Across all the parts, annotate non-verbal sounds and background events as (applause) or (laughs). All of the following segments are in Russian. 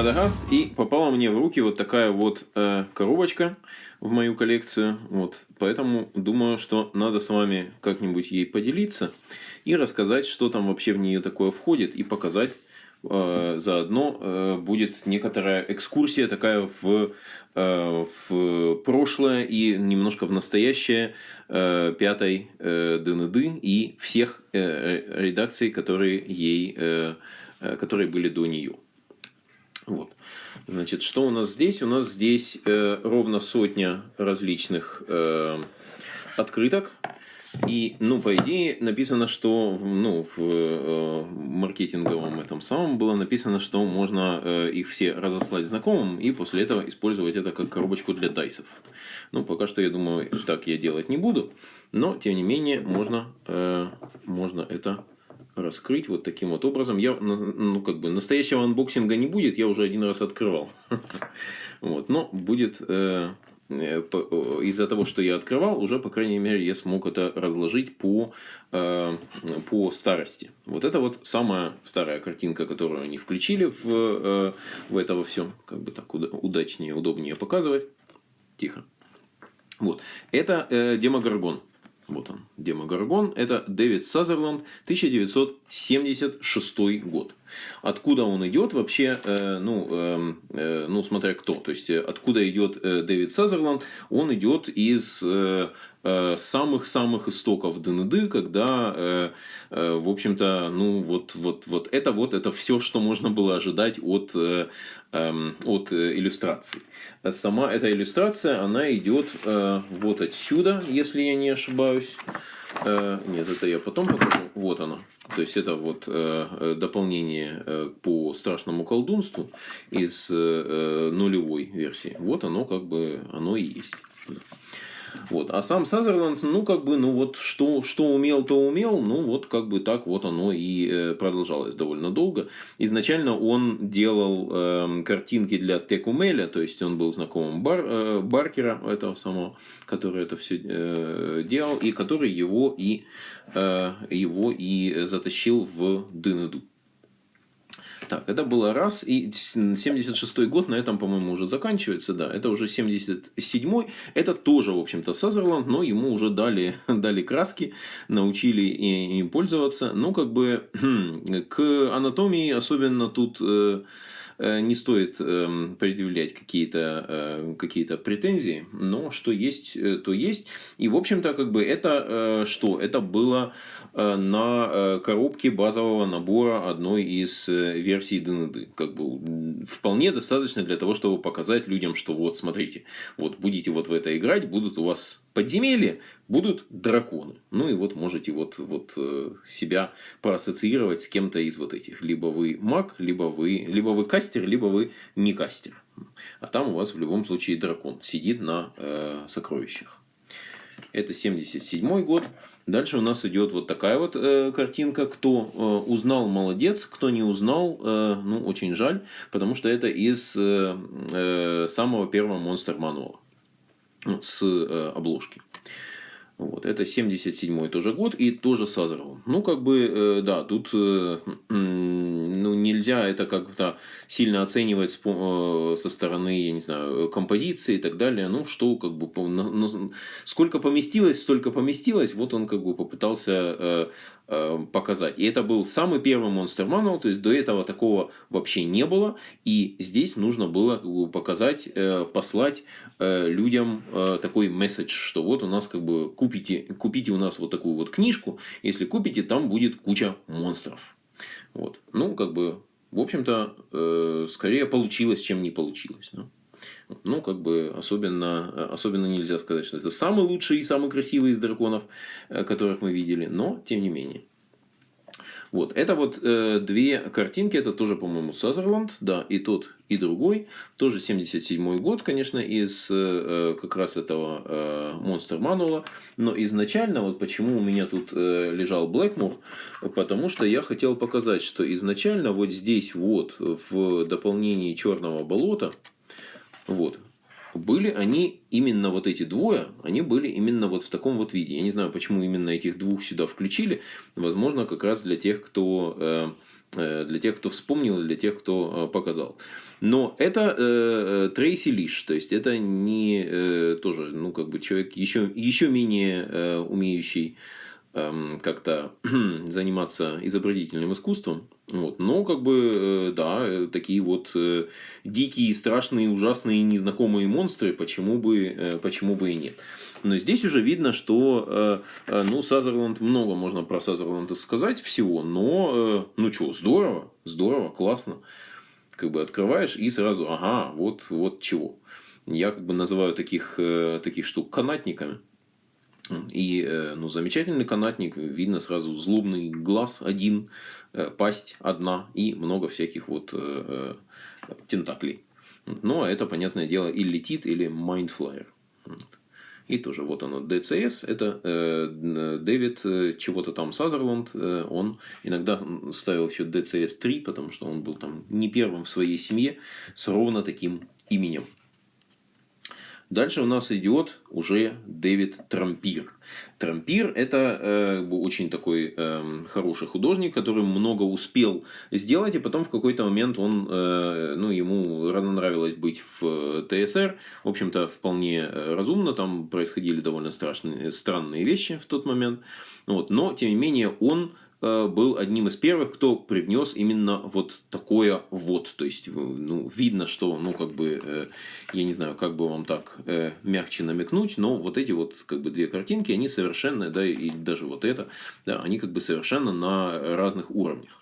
Радагаст, и попала мне в руки вот такая вот э, коробочка в мою коллекцию. Вот, поэтому думаю, что надо с вами как-нибудь ей поделиться и рассказать, что там вообще в нее такое входит, и показать э, заодно э, будет некоторая экскурсия такая в, э, в прошлое и немножко в настоящее пятой ДНД и всех редакций, которые ей которые были до нее. Вот. Значит, что у нас здесь? У нас здесь э, ровно сотня различных э, открыток. И, ну, по идее, написано, что, ну, в э, маркетинговом этом самом было написано, что можно э, их все разослать знакомым и после этого использовать это как коробочку для дайсов. Ну, пока что, я думаю, так я делать не буду, но, тем не менее, можно, э, можно это раскрыть вот таким вот образом. Я, ну, как бы, настоящего анбоксинга не будет, я уже один раз открывал. (laughs) Вот, но будет, э, э, из-за того, что я открывал, уже, по крайней мере, я смог это разложить по, э, по старости. Вот это вот самая старая картинка, которую они включили в, в это во всем. Как бы так удачнее, удобнее показывать. Тихо. Вот. Это э, демогоргон. Вот он, Демогоргон. Это Дэвид Сазерланд, 1976 год. Откуда он идет вообще, э, ну, э, э, ну, смотря кто. То есть, откуда идет э, Дэвид Сазерланд, он идет из э, Э, самых-самых истоков ДНД, когда, э, э, в общем-то, ну вот, вот, вот это вот, это все, что можно было ожидать от, эм, от иллюстраций. Сама эта иллюстрация, она идет вот отсюда, если я не ошибаюсь. Нет, это я потом покажу. Вот оно. То есть это вот дополнение по страшному колдунству из нулевой версии. Вот оно как бы оно и есть. Вот. А сам Сазерленд, ну, как бы, ну, вот, что, что умел, то умел, ну, вот, как бы так вот оно и э, продолжалось довольно долго. Изначально он делал э, картинки для Текумеля, то есть, он был знакомым Бар, э, Баркера, этого самого, который это все э, делал, и который его и, э, его и затащил в Дынеду. Так, это было раз, и 76-й год на этом, по-моему, уже заканчивается, да, это уже 77-й, это тоже, в общем-то, Сазерланд, но ему уже дали, (laughs) дали краски, научили им пользоваться, ну, как бы, (clears throat) к анатомии особенно тут э, не стоит эм, предъявлять какие-то э, какие претензии, но что есть, то есть. И, в общем-то, как бы это что? Это было Э, на э, коробке базового набора одной из э, версий ДНД. Как бы вполне достаточно для того, чтобы показать людям, что вот смотрите, вот будете вот в это играть, будут у вас подземелья, будут драконы. Ну и вот можете вот, вот себя проассоциировать с кем-то из вот этих. Либо вы маг, либо вы, либо вы кастер, либо вы не кастер. А там у вас в любом случае дракон сидит на э, сокровищах. Это 77 год. Дальше у нас идет вот такая вот э, картинка. Кто э, узнал, молодец. Кто не узнал, э, ну, очень жаль. Потому что это из э, э, самого первого монстр мануала. С э, обложки. Вот, это 77-й тоже год и тоже Сазерл. Ну, как бы, э, да, тут э, ну, нельзя это как-то сильно оценивать с, э, со стороны, я не знаю, композиции и так далее. Ну, что, как бы, на, на, сколько поместилось, столько поместилось. Вот он, как бы, попытался Э, показать. И это был самый первый Monster Manual, то есть до этого такого вообще не было. И здесь нужно было показать, э, послать э, людям такой месседж, что вот у нас как бы купите, купите у нас вот такую вот книжку, если купите, там будет куча монстров. Вот. Ну, как бы, в общем-то, скорее получилось, чем не получилось. Ну, как бы, особенно, особенно нельзя сказать, что это самый лучший и самый красивый из драконов, э, которых мы видели, но, тем не менее. Вот, это вот э, две картинки, это тоже, по-моему, Сазерленд, да, и тот, и другой, тоже 77 год, конечно, из э, э, как раз этого э, Monster Manual, но изначально, вот почему у меня тут э, лежал Блэкмур, потому что я хотел показать, что изначально вот здесь вот, в дополнении Черного болота, вот. Были они именно вот эти двое, они были именно вот в таком вот виде. Я не знаю, почему именно этих двух сюда включили. Возможно, как раз для тех, кто, э, э, для тех, кто вспомнил, для тех, кто э, показал. Но это э, Трейси Лиш, то есть это не э, тоже, ну, как бы человек еще, еще менее э, умеющий как-то (clears throat) заниматься изобразительным искусством. Вот. Но, как бы, э, да, э, такие вот э, дикие, страшные, ужасные, незнакомые монстры, почему бы, почему бы и нет. Но здесь уже видно, что, ну, Сазерланд, много можно про Сазерланда сказать всего, но, ну что, здорово, здорово, классно как бы открываешь и сразу, ага, вот, вот чего. Я как бы называю таких, таких штук канатниками. И э, ну, замечательный канатник, видно сразу злобный глаз один, э, пасть одна и много всяких вот тентаклей. Но это, понятное дело, illithid, или mind flayer. И тоже вот оно, DCS, это э, Дэвид э, чего-то там Сазерланд, э, он иногда ставил еще DCS 3, потому что он был там не первым в своей семье с ровно таким именем. Дальше у нас идет уже Дэвид Трампир. Трампир это э, очень такой э, хороший художник, который много успел сделать, и потом в какой-то момент он, э, ну, ему нравилось быть в ТСР. В общем-то, вполне э, разумно, там происходили довольно страшные, странные вещи в тот момент. Вот. Но, тем не менее, он был одним из первых, кто привнес именно вот такое вот. То есть, ну, видно, что, ну, как бы, э, я не знаю, как бы вам так э, мягче намекнуть, но вот эти вот, как бы, две картинки, они совершенно, да, и даже вот это, да, они как бы совершенно на разных уровнях.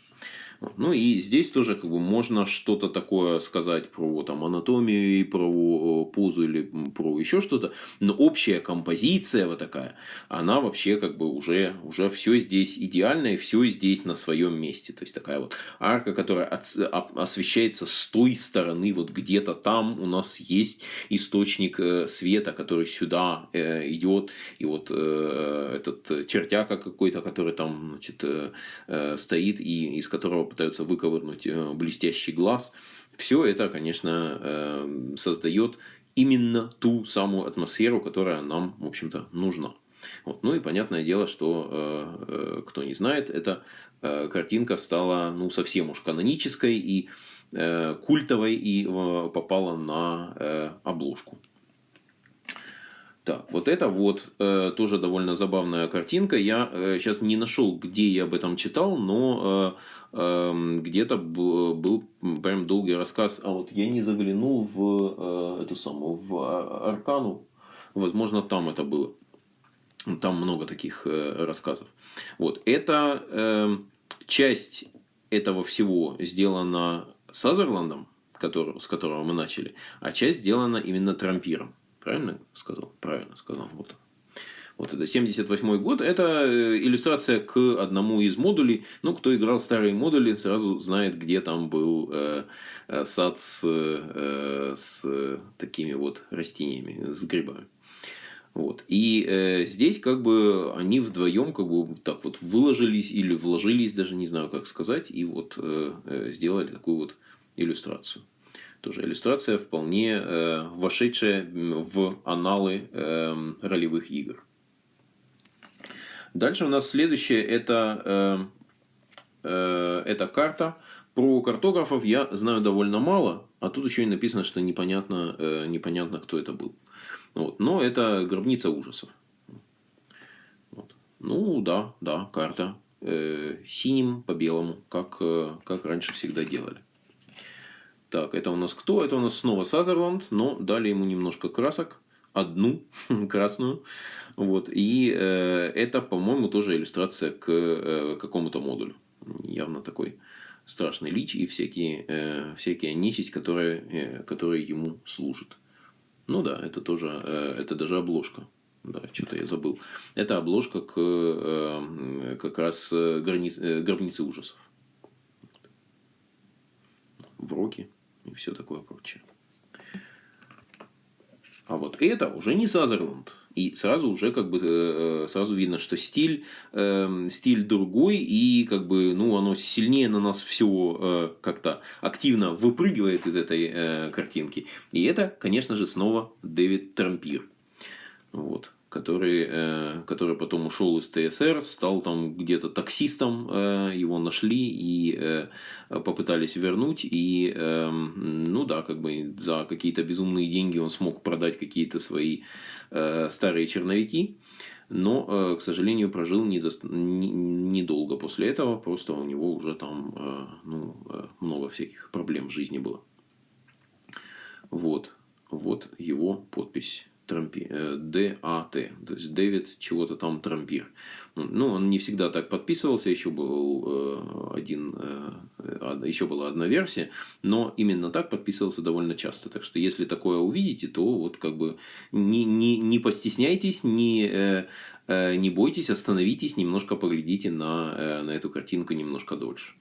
Ну и здесь тоже как бы можно что-то такое сказать про там, анатомию, про позу или про еще что-то. Но общая композиция вот такая, она вообще как бы уже, уже все здесь идеально и все здесь на своем месте. То есть такая вот арка, которая от, освещается с той стороны, вот где-то там у нас есть источник э, света, который сюда э, идет. И вот э, этот чертяка какой-то, который там значит, стоит и из которого пытаются выковырнуть э, блестящий глаз. Все это, конечно, э, создает именно ту самую атмосферу, которая нам, в общем-то, нужна. Вот. Ну и понятное дело, что, э, кто не знает, эта картинка стала ну, совсем уж канонической и культовой и попала на обложку. Так, вот это вот э, тоже довольно забавная картинка. Я э, сейчас не нашел, где я об этом читал, но э, э, где-то был прям долгий рассказ. А вот я не заглянул в э, эту самую в Аркану. Возможно, там это было. Там много таких э, рассказов. Вот это э, часть этого всего сделана Сазерландом, который, с которого мы начали, а часть сделана именно Трампиром. Правильно сказал? Правильно сказал. Вот. Вот это 78 год. Это э, иллюстрация к одному из модулей. Ну, кто играл старые модули, сразу знает, где там был э, э сад с, э, с такими вот растениями, с грибами. Вот. И э, здесь как бы они вдвоем как бы так вот выложились или вложились, даже не знаю как сказать, и вот э, э сделали такую вот иллюстрацию. Тоже иллюстрация вполне э, вошедшая в аналы э, ролевых игр. Дальше у нас следующее это, э, э, это карта. Про картографов я знаю довольно мало, а тут еще и написано, что непонятно, э, непонятно кто это был. Вот. Но это гробница ужасов. Вот. Ну да, да, карта. Э, синим по белому, как, э, как раньше всегда делали. Так, это у нас кто? Это у нас снова Сазерланд, но дали ему немножко красок. Одну (laughs) красную. Вот. И э, это, по-моему, тоже иллюстрация к э, какому-то модулю. Явно такой страшный лич и всякие, э, всякие нечисть, которые, э, которые ему служат. Ну да, это тоже, э, это даже обложка. Да, что-то я забыл. Это обложка к э, как раз э, границ, э, гробнице ужасов. В роке и все такое прочее. А вот это уже не Сазерланд. И сразу уже как бы э, сразу видно, что стиль, э, стиль другой, и как бы ну, оно сильнее на нас все э, как-то активно выпрыгивает из этой картинки. И это, конечно же, снова Дэвид Трампир. Вот. Который, э, который потом ушел из ТСР, стал там где-то таксистом, э, его нашли и э, попытались вернуть, и, э, ну да, как бы за какие-то безумные деньги он смог продать какие-то свои э, старые черновики, но, э, к сожалению, прожил недолго не, не после этого, просто у него уже там э, ну, э, много всяких проблем в жизни было. Вот, вот его подпись. Трампи, ДАТ, то есть Дэвид чего-то там Трампир. Ну, он не всегда так подписывался, еще был один, еще была одна версия, но именно так подписывался довольно часто. Так что, если такое увидите, то вот как бы не, не, не постесняйтесь, не, не бойтесь, остановитесь, немножко поглядите на, на эту картинку немножко дольше.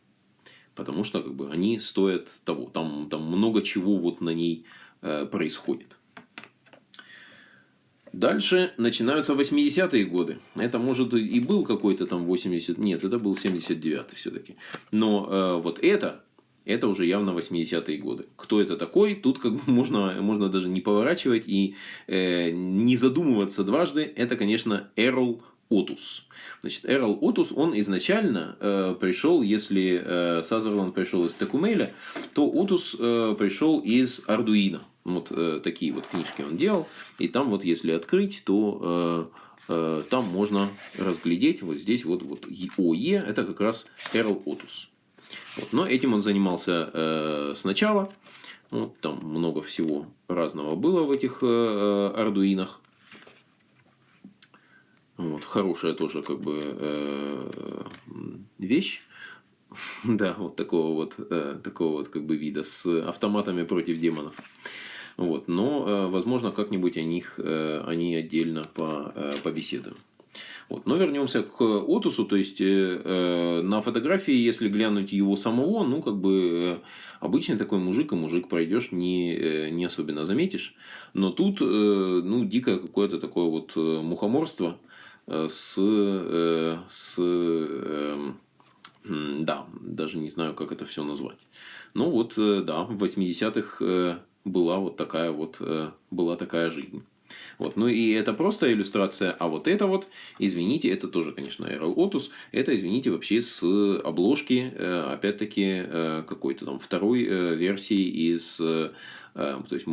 Потому что как бы, они стоят того, там, там много чего вот на ней происходит. Дальше начинаются 80-е годы. Это может и был какой-то там 80... Нет, это был 79-й все-таки. Но э, вот это, это уже явно 80-е годы. Кто это такой? Тут как бы (laughs) можно, можно даже не поворачивать и э, не задумываться дважды. Это, конечно, Эрл Отус. Значит, Эрл Отус, он изначально э, пришел, если э, Сазерланд пришел из Текумеля, то Отус э, пришел из Ардуина. Вот э, такие вот книжки он делал. И там вот если открыть, то э, э, там можно разглядеть вот здесь вот, вот ОЕ, это как раз Эрл Отус. Вот. Но этим он занимался э, сначала. Ну, там много всего разного было в этих э, э ардуинах. Вот, хорошая тоже как бы э, вещь. (laughs) Да, вот такого вот, э, такого вот как бы вида с автоматами против демонов. Вот. Но, э, возможно, как-нибудь о них э, они отдельно по, э, побеседуем. Вот. Но вернемся к Отусу, то есть э, на фотографии, если глянуть его самого, ну как бы обычный такой мужик, и мужик пройдешь, не, не особенно заметишь. Но тут, э, ну, дико какое-то такое вот мухоморство с, э, с э, да, даже не знаю, как это все назвать. Ну вот, да, в 80-х была вот такая вот, э, была такая жизнь. Вот. Ну и это просто иллюстрация, а вот это вот, извините, это тоже, конечно, Aero Otus, это, извините, вообще с обложки, э, опять-таки, э, какой-то там второй версии из, то есть,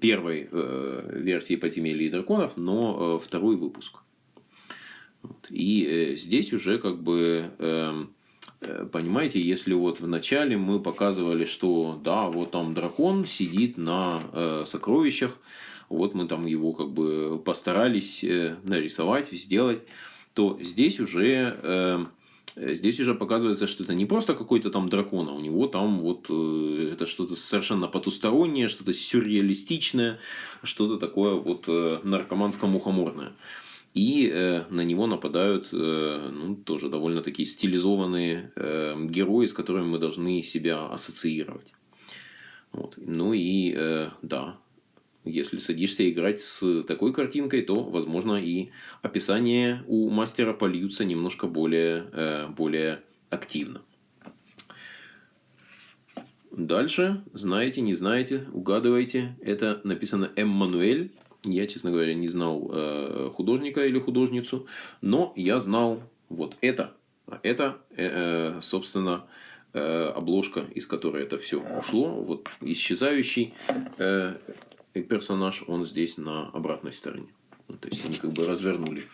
первой версии «Подземелья и драконов», но второй выпуск. И здесь уже как бы эм, понимаете, если вот в начале мы показывали, что да, вот там дракон сидит на э, сокровищах, вот мы там его как бы постарались э, нарисовать, сделать, то здесь уже, э, здесь уже показывается, что это не просто какой-то там дракон, а у него там вот э, это что-то совершенно потустороннее, что-то сюрреалистичное, что-то такое вот э, наркоманско-мухоморное. И э, на него нападают э, ну, тоже довольно такие стилизованные э, герои, с которыми мы должны себя ассоциировать. Вот. Ну и э, да, если садишься играть с такой картинкой, то, возможно, и описания у мастера польются немножко более, э, более активно. Дальше, знаете, не знаете, угадывайте, это написано Эммануэль я, честно говоря, не знал э, художника или художницу, но я знал вот это. Это, э, собственно, э, обложка, из которой это все ушло. Вот исчезающий э, персонаж, он здесь на обратной стороне. Ну, то есть они как бы развернули.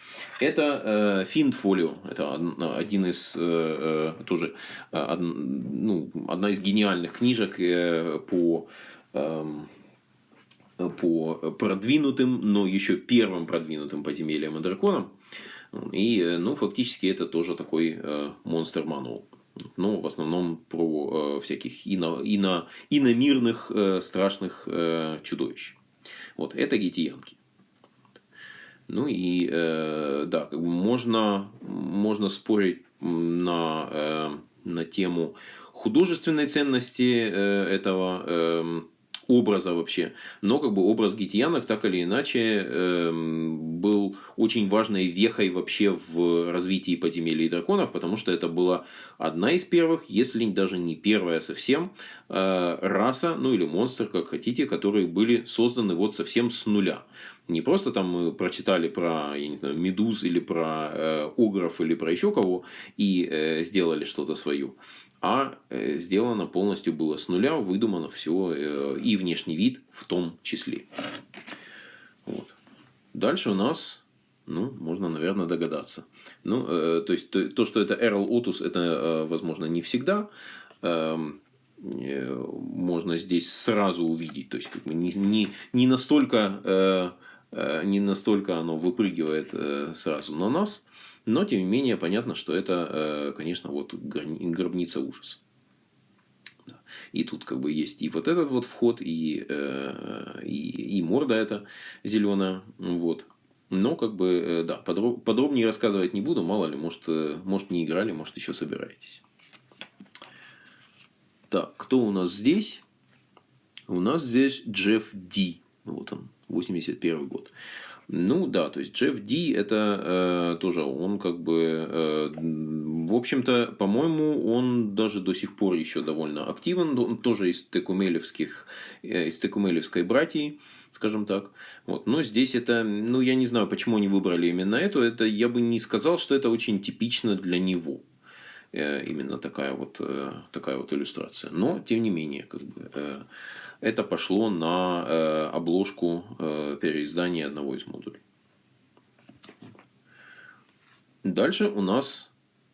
Это э, Финфолио. Это один из э, э тоже э, од, ну, одна из гениальных книжек э, по э, по продвинутым, но еще первым продвинутым подземельям и драконам. И, ну, фактически это тоже такой э, монстр мануал. Но в основном про э, всяких ино, ино, иномирных э, страшных э, чудовищ. Вот, это гитиянки. Ну и, э, да, можно, можно спорить на, э, на тему художественной ценности э, этого э, образа вообще. Но как бы образ гитиянок так или иначе э, был очень важной вехой вообще в развитии подземелий драконов, потому что это была одна из первых, если даже не первая совсем, э, раса, ну или монстр, как хотите, которые были созданы вот совсем с нуля. Не просто там мы прочитали про, я не знаю, медуз или про э, огров или про еще кого и э, сделали что-то свое а э, сделано полностью было с нуля, выдумано все, э, и внешний вид в том числе. Вот. Дальше у нас, ну, можно, наверное, догадаться. Ну, э, то есть, то, что это Эрл Отус, это, возможно, не всегда эм, можно здесь сразу увидеть. То есть, как бы не, не, не настолько не настолько оно выпрыгивает сразу на нас, но, тем не менее, понятно, что это, э, конечно, вот гробница ужаса. И тут как бы есть и вот этот вот вход, и, э, и, и морда эта зеленая. Вот. Но, как бы, э, да, подробнее рассказывать не буду. Мало ли, может, может не играли, может, еще собираетесь. Так, кто у нас здесь? У нас здесь Джефф Ди. Вот он, 81 год. Ну да, то есть Джефф Ди это э, тоже он как бы, э, в общем-то, по-моему, он даже до сих пор еще довольно активен, он тоже из текумелевских, э, из текумелевской братьи, скажем так. Вот. Но здесь это, ну я не знаю, почему они выбрали именно эту, это я бы не сказал, что это очень типично для него. Э, именно такая вот, э, такая вот иллюстрация. Но, тем не менее, как бы... Это пошло на э, обложку э, переиздания одного из модулей. Дальше у нас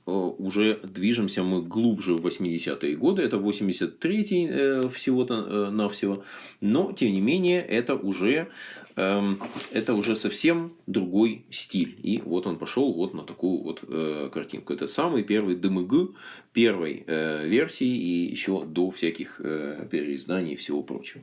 э, уже движемся мы глубже в 80-е годы. Это 83-й э, всего-то э, навсего. Но, тем не менее, это уже это уже совсем другой стиль. И вот он пошел вот на такую вот э, картинку. Это самый первый ДМГ первой э, версии и еще до всяких э, переизданий и всего прочего.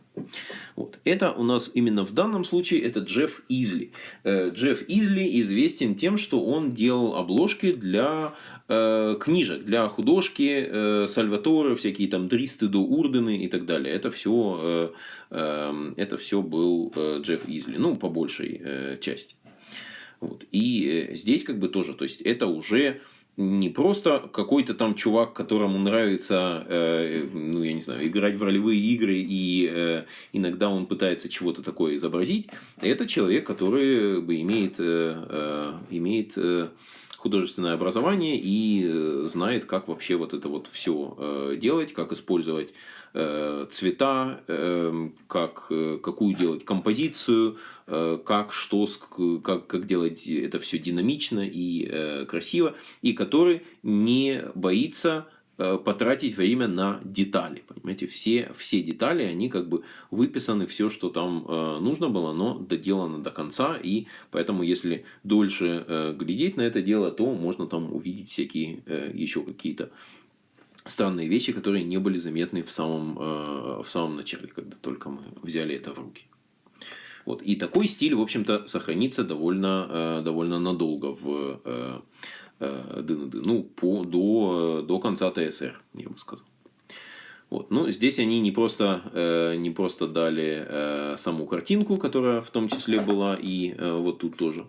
Вот. Это у нас именно в данном случае это Джефф Изли. Э, Джефф Изли известен тем, что он делал обложки для э, книжек, для художки, э, Сальваторы, всякие там Дристы до Урдены и так далее. Это все, э, это все был э, Джефф Изли ну, по большей э, части. Вот. И э, здесь как бы тоже, то есть это уже не просто какой-то там чувак, которому нравится, э, ну, я не знаю, играть в ролевые игры, и э, иногда он пытается чего-то такое изобразить. Это человек, который бы имеет, э, имеет э, художественное образование и э, знает, как вообще вот это вот все э, делать, как использовать Э, цвета, как, какую делать композицию, как, что, как, как делать это все динамично и красиво, и который не боится потратить время на детали. Понимаете, все, все детали, они как бы выписаны, все, что там нужно было, но доделано до конца, и поэтому, если дольше глядеть на это дело, то можно там увидеть всякие еще какие-то странные вещи, которые не были заметны в самом, э, в самом начале, когда только мы взяли это в руки. Вот. И такой стиль, в общем-то, сохранится довольно, э, довольно надолго в. Э, ну, по, до, до конца ТСР, я бы сказал. Вот. Ну, здесь они не просто, не просто дали саму картинку, которая в том числе была и вот тут тоже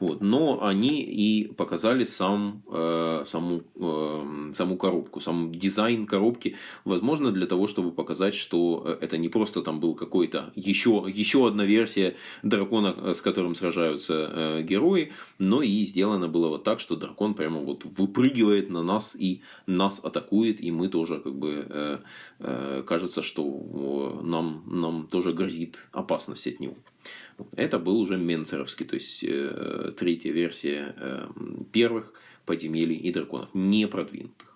вот. Но они и показали сам, э, саму, э, саму коробку, сам дизайн коробки. Возможно, для того, чтобы показать, что э, это не просто там был какой-то еще, еще одна версия дракона, э, с которым сражаются э, герои, но и сделано было вот так, что дракон прямо вот выпрыгивает на нас и нас атакует, и мы тоже как бы э, кажется, что нам, нам тоже грозит опасность от него. Это был уже Менцеровский, то есть э, третья версия э, первых подземелий и драконов, не продвинутых.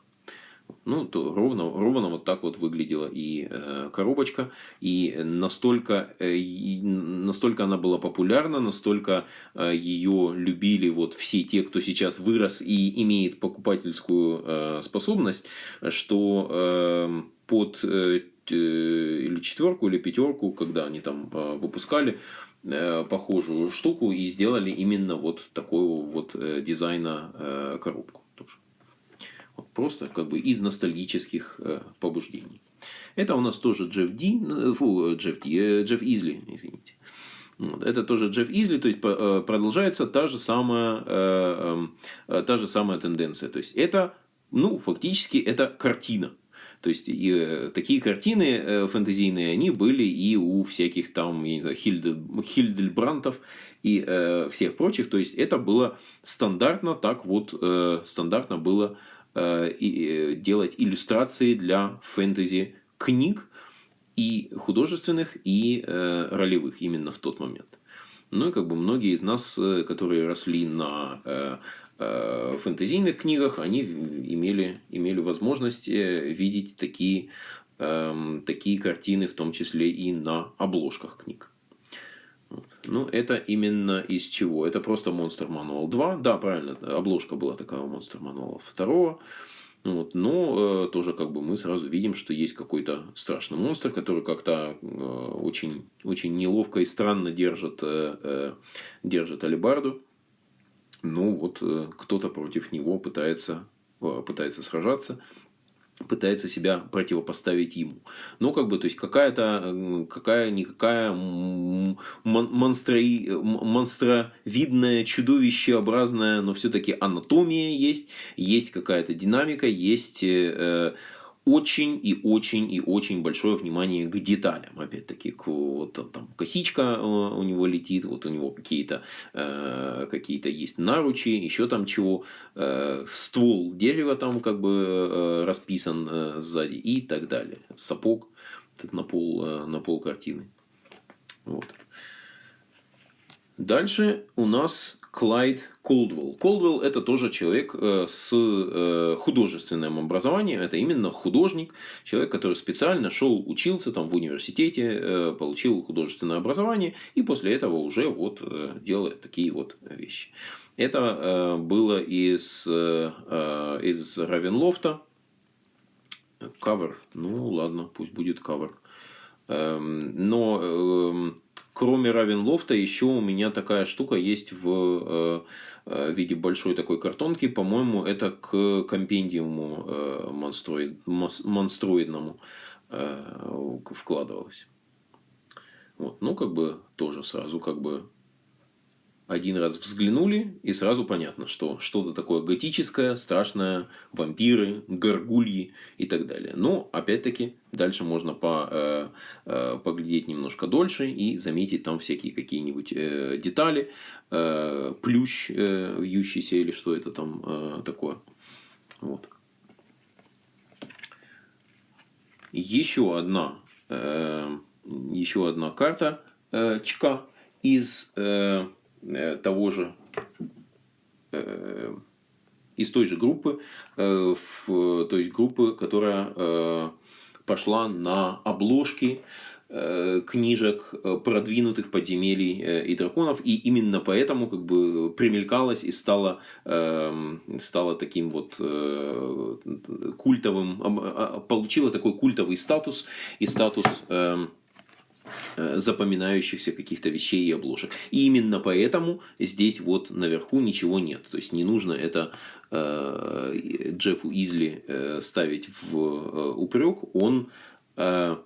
Ну, то ровно, ровно вот так вот выглядела и э, коробочка. И настолько, э, настолько она была популярна, настолько э, ее любили вот все те, кто сейчас вырос и имеет покупательскую э, способность, что э, под э, или четверку, или пятерку, когда они там э, выпускали, Э, похожую штуку и сделали именно вот такого вот э, дизайна э, коробку просто как бы из ностальгических побуждений. Это у нас тоже Джефф Ди, фу, Джефф Ди, Джефф Изли, извините. Вот. Это тоже Джефф Изли, то есть продолжается та же самая, та же самая тенденция. То есть это, ну, фактически это картина. То есть и, э, такие картины э, фэнтезийные, они были и у всяких там, я не знаю, Хильдель, Хильдельбрантов и э, всех прочих. То есть это было стандартно, так вот э, стандартно было э, э, делать иллюстрации для фэнтези книг и художественных, и э, ролевых именно в тот момент. Ну и как бы многие из нас, э, которые росли на э, Э, фэнтезийных книгах они имели, имели возможность э, видеть такие, эм, такие картины, в том числе и на обложках книг. Ну, это именно из чего? Это просто Monster Manual 2. Да, правильно, обложка была такая у Monster Manual 2. Вот. Но э, тоже как бы мы сразу видим, что есть какой-то страшный монстр, который как-то э, очень, очень неловко и странно держит, э, э, держит алибарду ну вот э, кто-то против него пытается, э, пытается сражаться, пытается себя противопоставить ему. Но как бы, то есть какая-то, какая-никакая монстро, монстровидная, чудовищеобразная, но все-таки анатомия есть, есть какая-то динамика, есть э, очень и очень и очень большое внимание к деталям. Опять-таки, к, вот, там косичка э, у него летит, вот у него какие-то э, какие-то есть наручи, еще там чего, э, ствол дерева там как бы э, расписан э, сзади и так далее. Сапог на пол, э, на пол картины. Вот. Дальше у нас Клайд Колдвелл. Колдвелл это тоже человек э, с э, художественным образованием. Это именно художник. Человек, который специально шел, учился там в университете, э, получил художественное образование. И после этого уже вот делает такие вот вещи. Это было из, из Равенлофта. Кавер. Ну ладно, пусть будет кавер. Эм, но эм, кроме Равенлофта, еще у меня такая штука есть в э, э, виде большой такой картонки. По-моему, это к компендиуму э, монстроид, монстроидному вкладывалось. Вот. Ну, как бы тоже сразу как бы один раз взглянули, и сразу понятно, что что-то такое готическое, страшное, вампиры, горгульи и так далее. Но, опять-таки, дальше можно по, э, э, поглядеть немножко дольше и заметить там всякие какие-нибудь э, детали, э, плющ э, вьющийся или что это там э, такое. Вот. Еще одна, э, еще одна карта э, ЧК из... Э, Э, того же э, из той же группы, э, то есть группы, которая пошла на обложки книжек продвинутых подземелий и драконов, и именно поэтому как бы примелькалась и стала, стала таким вот культовым, получила такой культовый статус. И статус Э, запоминающихся каких-то вещей и обложек. И именно поэтому здесь вот наверху ничего нет. То есть не нужно это э, Джеффу Изли э, ставить в э, упрек. Он э,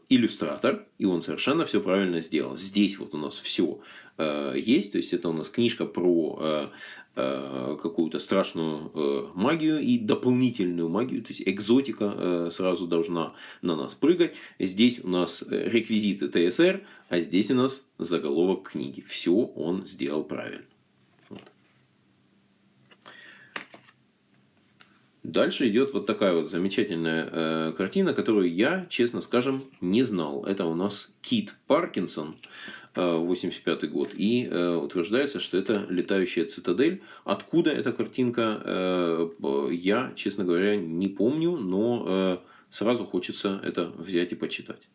иллюстратор, и он совершенно все правильно сделал. Здесь вот у нас все э, есть. То есть это у нас книжка про э, Э, какую-то страшную э, магию и дополнительную магию, то есть экзотика э, сразу должна на нас прыгать. Здесь у нас реквизиты ТСР, а здесь у нас заголовок книги. Все он сделал правильно. Дальше идет вот такая вот замечательная э, картина, которую я, честно скажем, не знал. Это у нас Кит Паркинсон. 85 год. И э, утверждается, что это летающая цитадель. Откуда эта картинка, э, я, честно говоря, не помню, но э, сразу хочется это взять и почитать.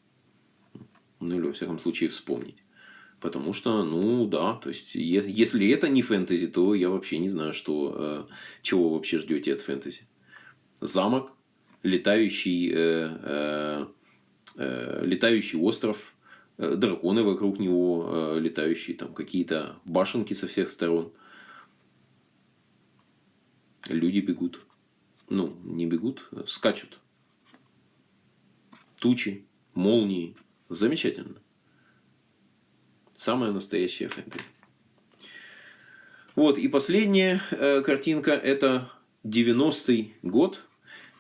Ну или, во всяком случае, вспомнить. Потому что, ну да, то есть, если это не фэнтези, то я вообще не знаю, что, чего вы вообще ждете от фэнтези. Замок, летающий, э, э, летающий остров, Э, драконы вокруг него э, летающие, там какие-то башенки со всех сторон. Люди бегут. Ну, не бегут, а скачут. тучи, молнии. Замечательно. Самая настоящая фэнтези. Вот, и последняя э, картинка, это 90-й год.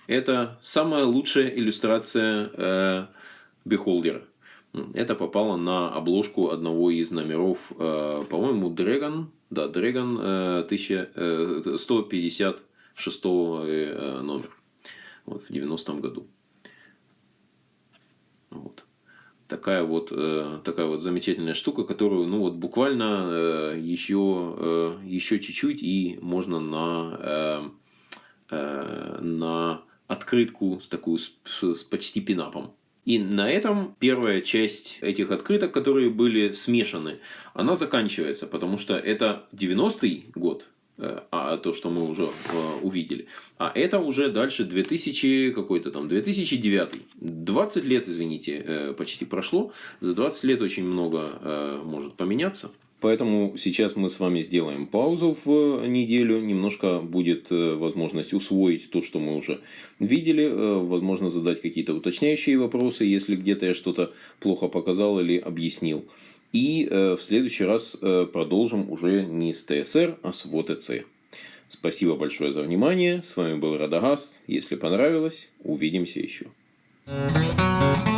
Это самая лучшая иллюстрация э, Бехолдера. Это попало на обложку одного из номеров, э, по-моему, Dragon, да, Dragon э, 1156 э, э, номер вот, в 90-м году. Вот такая вот, э, такая вот замечательная штука, которую, ну вот буквально э, еще, э, еще чуть-чуть и можно на, на открытку с такую, с, с почти пинапом. И на этом первая часть этих открыток, которые были смешаны, она заканчивается, потому что это 90-й год, Э, а то, что мы уже э, увидели. А это уже дальше 2000 какой-то там 2009. 20 лет, извините, э, почти прошло. За 20 лет очень много может поменяться. Поэтому сейчас мы с вами сделаем паузу в неделю. Немножко будет возможность усвоить то, что мы уже видели. Возможно, задать какие-то уточняющие вопросы, если где-то я что-то плохо показал или объяснил. И э, в следующий раз э, продолжим уже не с ТСР, а с ВОТЦ. Спасибо большое за внимание. С вами был Радагаст. Если понравилось, увидимся еще. Thank you.